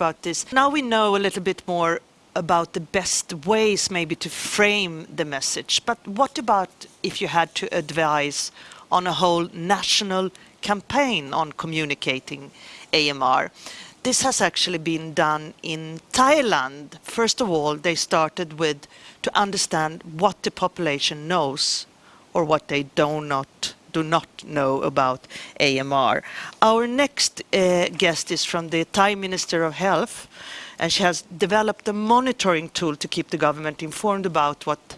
about this. Now we know a little bit more about the best ways maybe to frame the message. But what about if you had to advise on a whole national campaign on communicating AMR? This has actually been done in Thailand. First of all, they started with to understand what the population knows or what they do not do not know about AMR. Our next uh, guest is from the Thai Minister of Health, and she has developed a monitoring tool to keep the government informed about what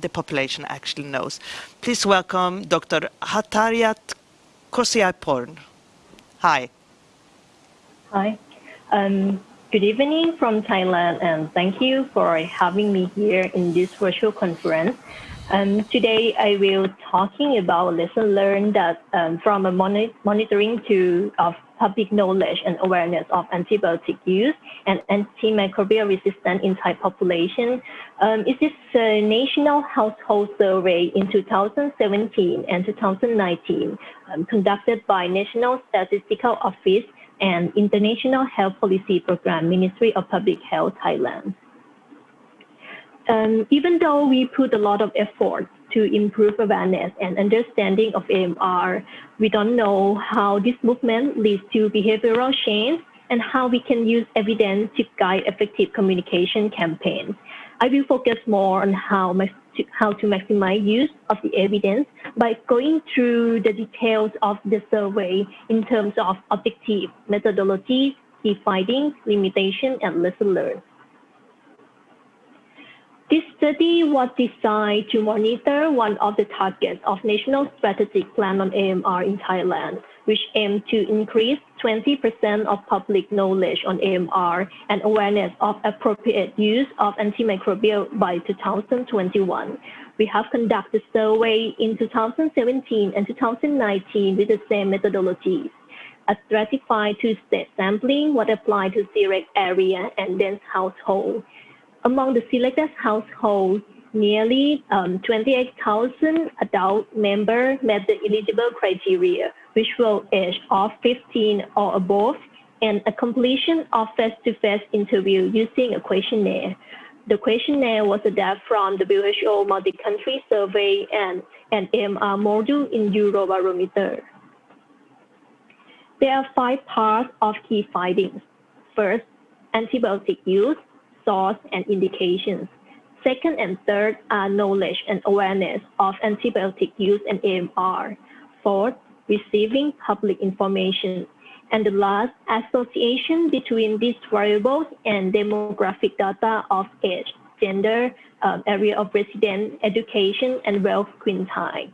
the population actually knows. Please welcome Dr. Hathairat Kosiyaporn. Hi. Hi. Um, good evening from Thailand, and thank you for having me here in this virtual conference. Um, today, I will talking about lesson learned that um, from a monitoring tool of public knowledge and awareness of antibiotic use and antimicrobial resistance in Thai population. Um, it is a national household survey in 2017 and 2019 um, conducted by National Statistical Office and International Health Policy Program Ministry of Public Health Thailand. Um, even though we put a lot of effort to improve awareness and understanding of AMR. We don't know how this movement leads to behavioral change and how we can use evidence to guide effective communication campaigns. I will focus more on how, to, how to maximize use of the evidence by going through the details of the survey in terms of objective, methodology, key findings, limitation, and lesson learned. Study was designed to monitor one of the targets of National Strategic Plan on AMR in Thailand, which aimed to increase 20% of public knowledge on AMR and awareness of appropriate use of antimicrobial by 2021. We have conducted survey in 2017 and 2019 with the same methodologies. A stratified two-stage sampling was applied to select area and dense household. Among the selected households, nearly um, 28,000 adult members met the eligible criteria, which were age of 15 or above, and a completion of face-to-face interview using a questionnaire. The questionnaire was adapted from the WHO multi-country survey and an AMR module in Eurobarometer. There are five parts of key findings. First, antibiotic use source, and indications. Second and third are knowledge and awareness of antibiotic use and AMR. Fourth, receiving public information. And the last, association between these variables and demographic data of age, gender, um, area of residence, education, and wealth quintile.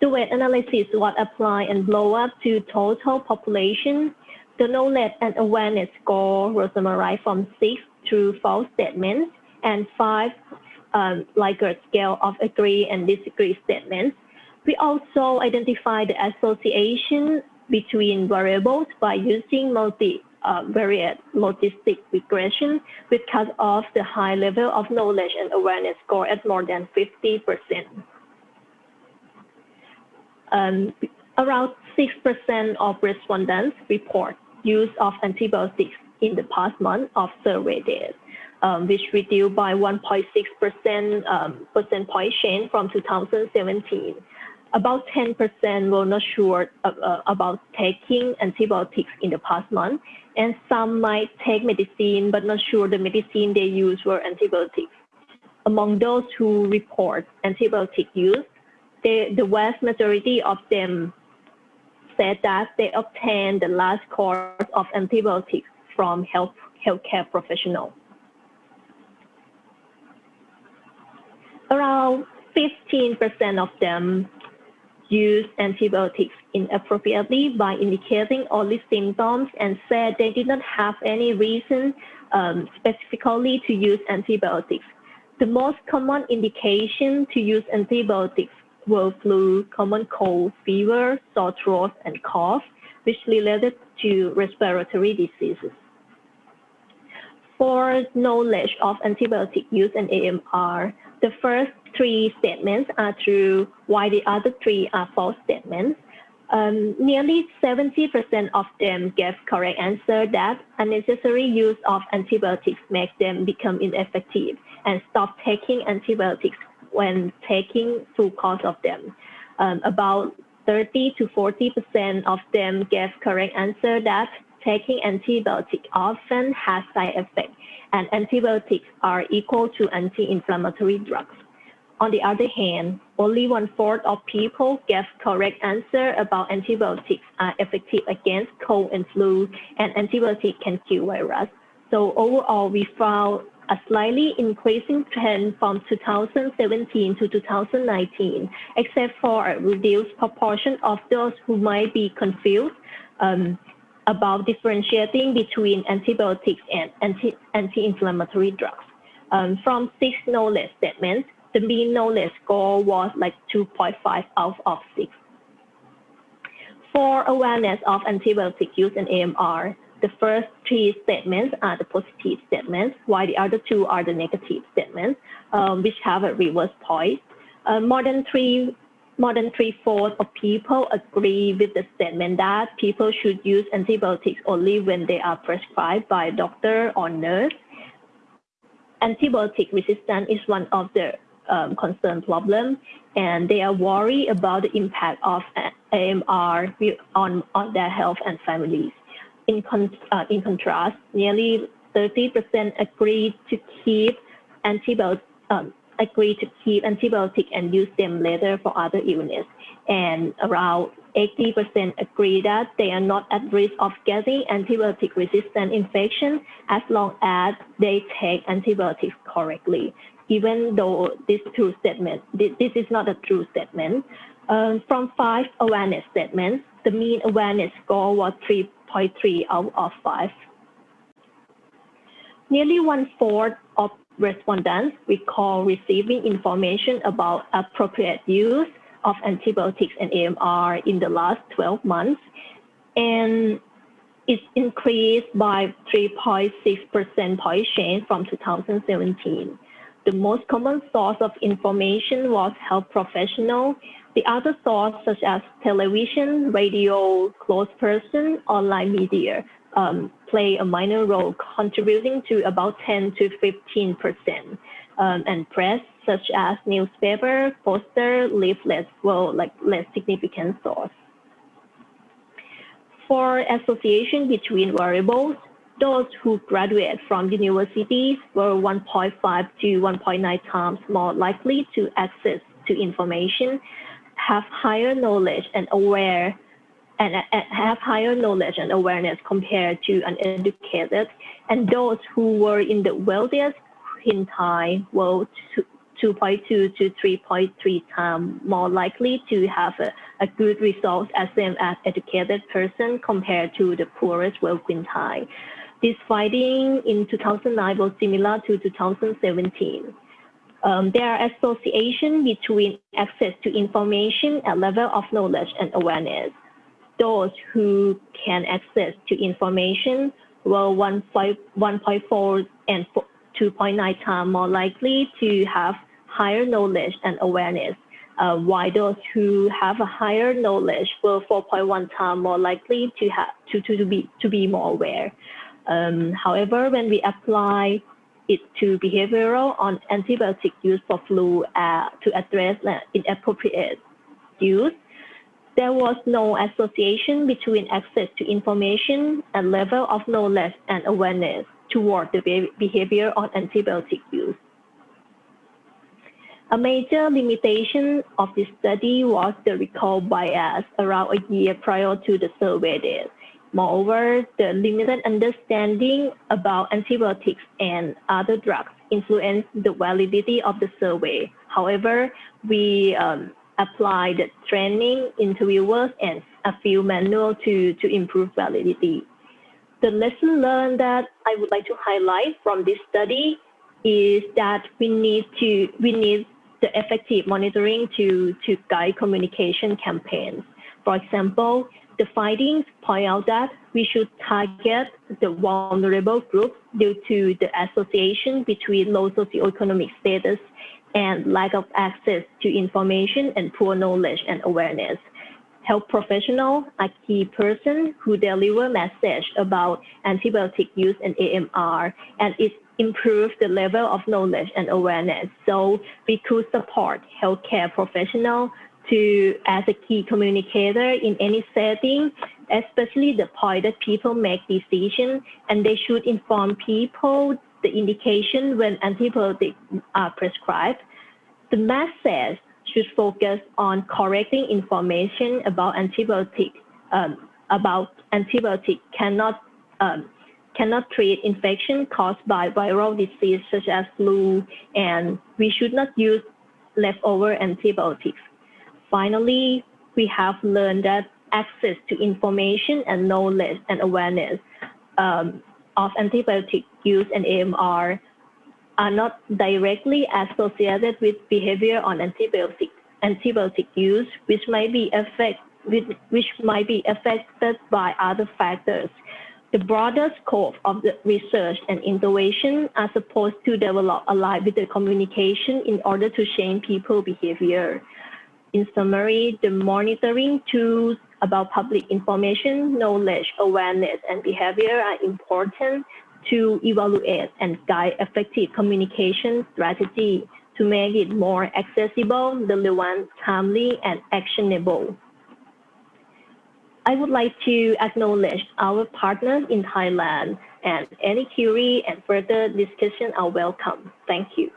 The weight analysis was applied and blow up to total population. The knowledge and awareness score was summarized from 6 true false statements and five um, Likert scale of agree and disagree statements. We also identify the association between variables by using multi-variate uh, logistic regression, which cuts off the high level of knowledge and awareness score at more than 50%. Um, around 6% of respondents report use of antibiotics in the past month of survey data, um, which reduced by 1.6% um, percent point change from 2017. About 10% were not sure uh, uh, about taking antibiotics in the past month, and some might take medicine but not sure the medicine they use were antibiotics. Among those who report antibiotic use, they, the vast majority of them said that they obtained the last course of antibiotics from health healthcare professionals. Around 15% of them use antibiotics inappropriately by indicating only symptoms and said they did not have any reason um, specifically to use antibiotics. The most common indication to use antibiotics were flu, common cold, fever, sore throat, and cough, which related to respiratory diseases for knowledge of antibiotic use and AMR, the first three statements are true, while the other three are false statements. Um, nearly 70% of them gave correct answer that unnecessary use of antibiotics makes them become ineffective and stop taking antibiotics when taking full course of them. Um, about 30 to 40% of them gave correct answer that taking antibiotics often has side effects and antibiotics are equal to anti-inflammatory drugs. On the other hand, only one fourth of people gave correct answer about antibiotics are effective against cold and flu and antibiotics can kill virus. So overall, we found a slightly increasing trend from 2017 to 2019, except for a reduced proportion of those who might be confused um, about differentiating between antibiotics and anti, anti-inflammatory drugs. Um, from six knowledge statements, the mean knowledge score was like 2.5 out of 6. For awareness of antibiotic use in AMR, the first three statements are the positive statements, while the other two are the negative statements, um, which have a reverse point. Uh, more than three more than three-fourths of people agree with the statement that people should use antibiotics only when they are prescribed by a doctor or nurse. Antibiotic resistance is one of the um, concern problem, and they are worried about the impact of AMR on, on their health and families. In, con uh, in contrast, nearly 30% agreed to keep antibiotics um, agree to keep antibiotics and use them later for other illness. And around 80% agree that they are not at risk of getting antibiotic resistant infection as long as they take antibiotics correctly. Even though this true statement, this, is not a true statement. Um, from five awareness statements, the mean awareness score was 3.3 out of five. Nearly one fourth of respondents recall receiving information about appropriate use of antibiotics and AMR in the last 12 months, and it's increased by 3.6 percent point change from 2017. The most common source of information was health professional. The other sources, such as television, radio, close person, online media, um, play a minor role, contributing to about 10 to 15 percent. Um, and press, such as newspaper, poster, leaflets, were like less significant source. For association between variables, those who graduate from universities were 1.5 to 1.9 times more likely to access to information, have higher knowledge and aware and, and have higher knowledge and awareness compared to uneducated. And those who were in the wealthiest quintile were 2.2 to 3.3 times more likely to have a, a good result as an educated person compared to the poorest wealth quintile. This finding in 2009 was similar to 2017. Um, there are association between access to information and level of knowledge and awareness those who can access to information were 1.4 and 2.9 times more likely to have higher knowledge and awareness, uh, while those who have a higher knowledge were 4.1 times more likely to have to, to, to be to be more aware. Um, however, when we apply it to behavioral on antibiotic use for flu uh, to address inappropriate use, there was no association between access to information and level of knowledge and awareness toward the behavior on antibiotic use. A major limitation of this study was the recall bias around a year prior to the survey date. Moreover, the limited understanding about antibiotics and other drugs influenced the validity of the survey. However, we um, apply the training interviewers and a few manual to, to improve validity. The lesson learned that I would like to highlight from this study is that we need to we need the effective monitoring to, to guide communication campaigns. For example, the findings point out that we should target the vulnerable groups due to the association between low socioeconomic status and lack of access to information and poor knowledge and awareness. Health professionals are key person who deliver message about antibiotic use and AMR, and it improves the level of knowledge and awareness. So we could support healthcare professional to as a key communicator in any setting, especially the point that people make decisions and they should inform people the indication when antibiotics are prescribed. The message should focus on correcting information about antibiotic um, about antibiotic cannot um, cannot treat infection caused by viral disease such as flu, and we should not use leftover antibiotics. Finally, we have learned that access to information and knowledge and awareness um, of antibiotic use and AMR are not directly associated with behavior on antibiotic antibiotic use, which might be affect, which might be affected by other factors. The broader scope of the research and innovation are supposed to develop aligned with the communication in order to change people behavior. In summary, the monitoring tools about public information, knowledge, awareness, and behavior are important to evaluate and guide effective communication strategy to make it more accessible, relevant, timely, and actionable. I would like to acknowledge our partners in Thailand and any query and further discussion are welcome. Thank you.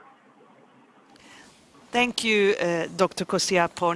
Thank you, uh, Dr. Kosiyaporn.